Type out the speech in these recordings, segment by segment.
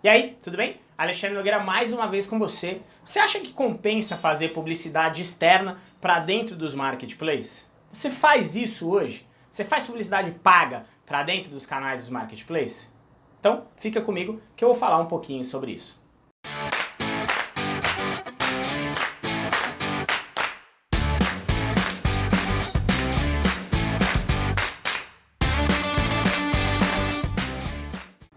E aí, tudo bem? Alexandre Nogueira mais uma vez com você. Você acha que compensa fazer publicidade externa para dentro dos marketplaces? Você faz isso hoje? Você faz publicidade paga para dentro dos canais dos marketplaces? Então, fica comigo que eu vou falar um pouquinho sobre isso.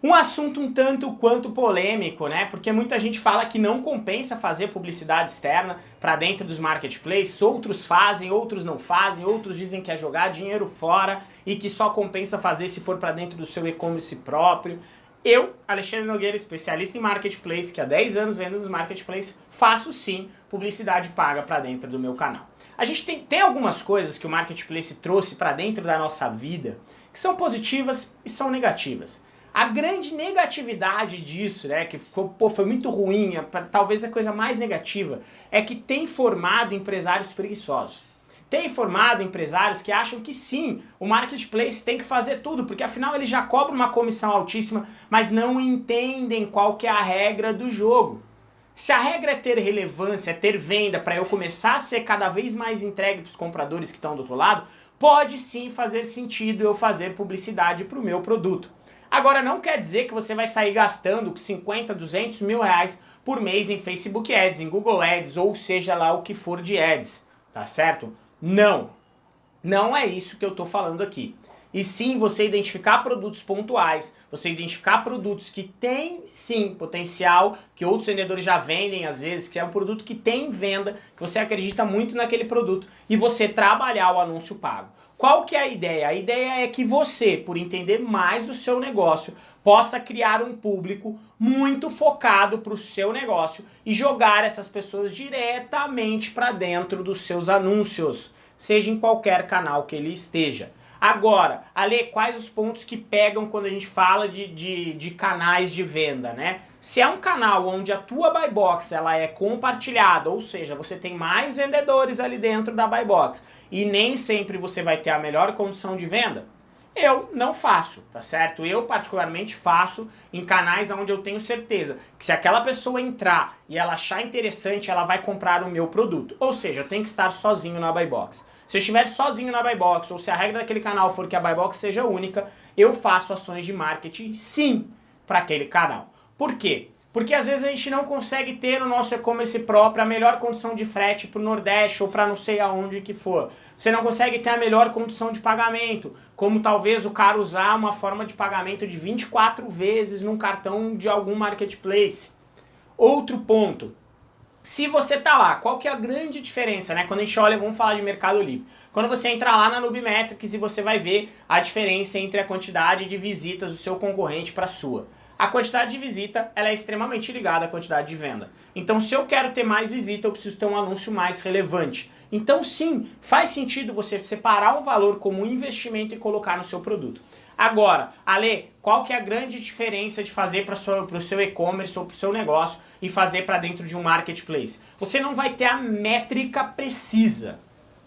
Um assunto um tanto quanto polêmico, né? Porque muita gente fala que não compensa fazer publicidade externa para dentro dos marketplaces, outros fazem, outros não fazem, outros dizem que é jogar dinheiro fora e que só compensa fazer se for para dentro do seu e-commerce próprio. Eu, Alexandre Nogueira, especialista em marketplace, que há 10 anos vendo nos marketplaces, faço sim publicidade paga para dentro do meu canal. A gente tem, tem algumas coisas que o marketplace trouxe para dentro da nossa vida que são positivas e são negativas. A grande negatividade disso, né, que ficou, pô, foi muito ruim, é, talvez a coisa mais negativa, é que tem formado empresários preguiçosos. Tem formado empresários que acham que sim, o marketplace tem que fazer tudo, porque afinal ele já cobra uma comissão altíssima, mas não entendem qual que é a regra do jogo. Se a regra é ter relevância, é ter venda para eu começar a ser cada vez mais entregue para os compradores que estão do outro lado, pode sim fazer sentido eu fazer publicidade para o meu produto. Agora não quer dizer que você vai sair gastando 50, 200 mil reais por mês em Facebook Ads, em Google Ads, ou seja lá o que for de Ads, tá certo? Não, não é isso que eu tô falando aqui. E sim você identificar produtos pontuais, você identificar produtos que têm sim potencial, que outros vendedores já vendem às vezes, que é um produto que tem venda, que você acredita muito naquele produto e você trabalhar o anúncio pago. Qual que é a ideia? A ideia é que você, por entender mais do seu negócio, possa criar um público muito focado para o seu negócio e jogar essas pessoas diretamente para dentro dos seus anúncios, seja em qualquer canal que ele esteja. Agora, Ale, quais os pontos que pegam quando a gente fala de, de, de, canais de venda, né? Se é um canal onde a tua buy box ela é compartilhada, ou seja, você tem mais vendedores ali dentro da buy box e nem sempre você vai ter a melhor condição de venda, eu não faço, tá certo? Eu particularmente faço em canais onde eu tenho certeza que se aquela pessoa entrar e ela achar interessante, ela vai comprar o meu produto. Ou seja, tenho que estar sozinho na buy box. Se eu estiver sozinho na buy box ou se a regra daquele canal for que a buy box seja única, eu faço ações de marketing sim para aquele canal. Por quê? Porque às vezes a gente não consegue ter no nosso e-commerce próprio a melhor condição de frete para o Nordeste ou para não sei aonde que for. Você não consegue ter a melhor condição de pagamento, como talvez o cara usar uma forma de pagamento de 24 vezes num cartão de algum marketplace. Outro ponto, se você tá lá, qual que é a grande diferença, né? Quando a gente olha, vamos falar de Mercado Livre. Quando você entra lá na Nubimetrics e você vai ver a diferença entre a quantidade de visitas do seu concorrente para a sua. A quantidade de visita ela é extremamente ligada à quantidade de venda. Então se eu quero ter mais visita, eu preciso ter um anúncio mais relevante. Então sim, faz sentido você separar o valor como um investimento e colocar no seu produto. Agora, Ale, qual que é a grande diferença de fazer para o seu e-commerce ou para o seu negócio e fazer para dentro de um marketplace? Você não vai ter a métrica precisa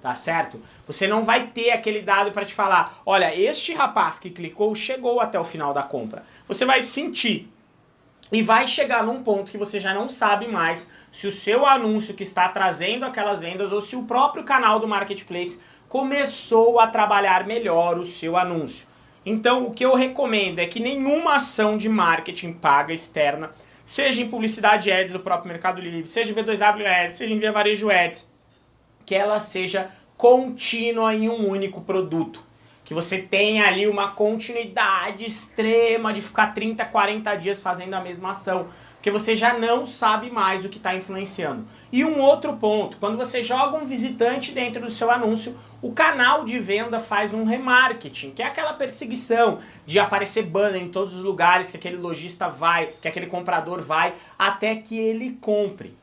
tá certo? Você não vai ter aquele dado para te falar, olha, este rapaz que clicou chegou até o final da compra. Você vai sentir e vai chegar num ponto que você já não sabe mais se o seu anúncio que está trazendo aquelas vendas ou se o próprio canal do Marketplace começou a trabalhar melhor o seu anúncio. Então o que eu recomendo é que nenhuma ação de marketing paga externa, seja em publicidade ads do próprio Mercado Livre, seja em B2W Ads, seja em Via Varejo Ads, que ela seja contínua em um único produto. Que você tenha ali uma continuidade extrema de ficar 30, 40 dias fazendo a mesma ação. Porque você já não sabe mais o que está influenciando. E um outro ponto, quando você joga um visitante dentro do seu anúncio, o canal de venda faz um remarketing, que é aquela perseguição de aparecer banner em todos os lugares que aquele lojista vai, que aquele comprador vai, até que ele compre.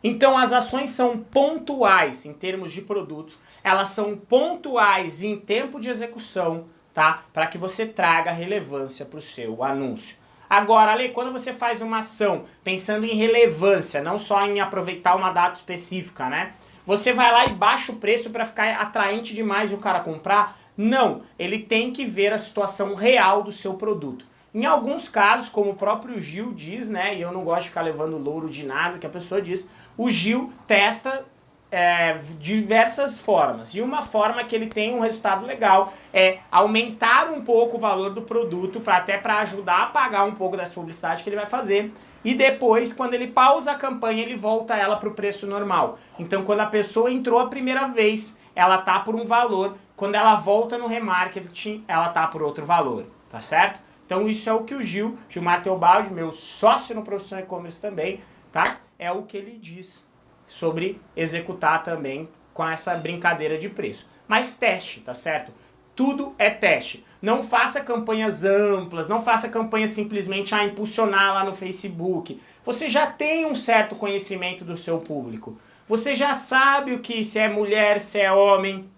Então as ações são pontuais em termos de produtos, elas são pontuais em tempo de execução, tá? Para que você traga relevância para o seu anúncio. Agora, Ale, quando você faz uma ação pensando em relevância, não só em aproveitar uma data específica, né? Você vai lá e baixa o preço para ficar atraente demais e o cara comprar? Não, ele tem que ver a situação real do seu produto. Em alguns casos, como o próprio Gil diz, né, e eu não gosto de ficar levando louro de nada que a pessoa diz, o Gil testa é, diversas formas. E uma forma que ele tem um resultado legal é aumentar um pouco o valor do produto para até para ajudar a pagar um pouco dessa publicidade que ele vai fazer. E depois, quando ele pausa a campanha, ele volta ela para o preço normal. Então, quando a pessoa entrou a primeira vez, ela tá por um valor. Quando ela volta no remarketing, ela tá por outro valor, tá certo? Então isso é o que o Gil, Gilmar Teobaldi, meu sócio no Profissão E-Commerce também, tá? É o que ele diz sobre executar também com essa brincadeira de preço. Mas teste, tá certo? Tudo é teste. Não faça campanhas amplas, não faça campanhas simplesmente a impulsionar lá no Facebook. Você já tem um certo conhecimento do seu público. Você já sabe o que se é mulher, se é homem,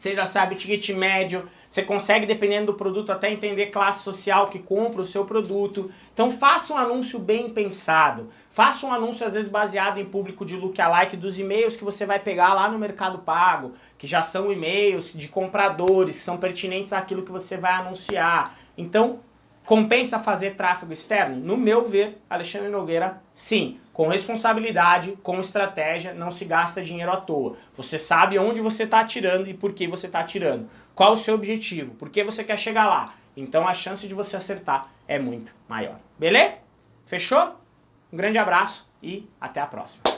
você já sabe ticket médio, você consegue, dependendo do produto, até entender classe social que compra o seu produto. Então faça um anúncio bem pensado. Faça um anúncio, às vezes, baseado em público de lookalike dos e-mails que você vai pegar lá no Mercado Pago, que já são e-mails de compradores, que são pertinentes àquilo que você vai anunciar. Então, Compensa fazer tráfego externo? No meu ver, Alexandre Nogueira, sim. Com responsabilidade, com estratégia, não se gasta dinheiro à toa. Você sabe onde você está atirando e por que você está atirando. Qual o seu objetivo? Por que você quer chegar lá? Então a chance de você acertar é muito maior. Beleza? Fechou? Um grande abraço e até a próxima.